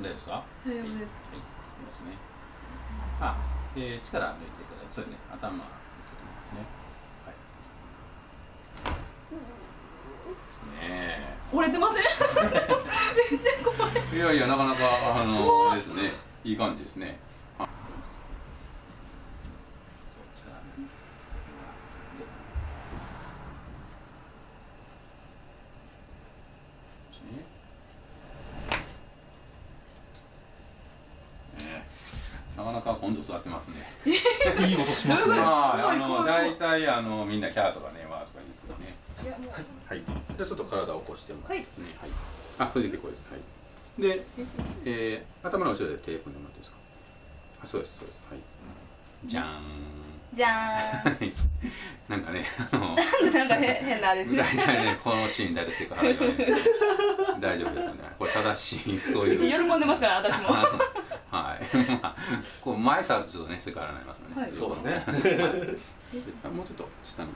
大丈夫ですか？大丈夫ですはい、はい、いきますね。あ、えー、力抜いてくださいそうですね。頭抜いてますね。はい。ですね。折れてません？めっちゃ怖いいやいやなかなかあのですね。いい感じですね。はいねなかなか今度座ってますね。いい音しますね。はい、あの大体あのみんなキャーとかねワーとか言うんですけどね。はい。じゃあちょっと体を起こしてもらってね。はいはい。あ、それで結構です。はい。で、えー、頭の後ろで手組んでもらっていいですか？あ、そうですそうです。はい。じゃーん。じゃーん なんかね、あの。なんか変変なあれですね大体ね、このシーン大体セクハラ言われるんですけど大丈夫ですよね。これ正しいという。喜んでますから私も前触るとちょっとね、セクハラになりますよね。はいそうですね。あもうちょっと下に。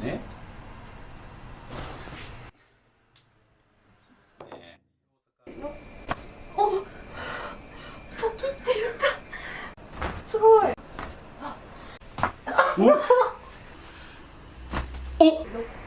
ね。ねすごいお。お。もうなんか。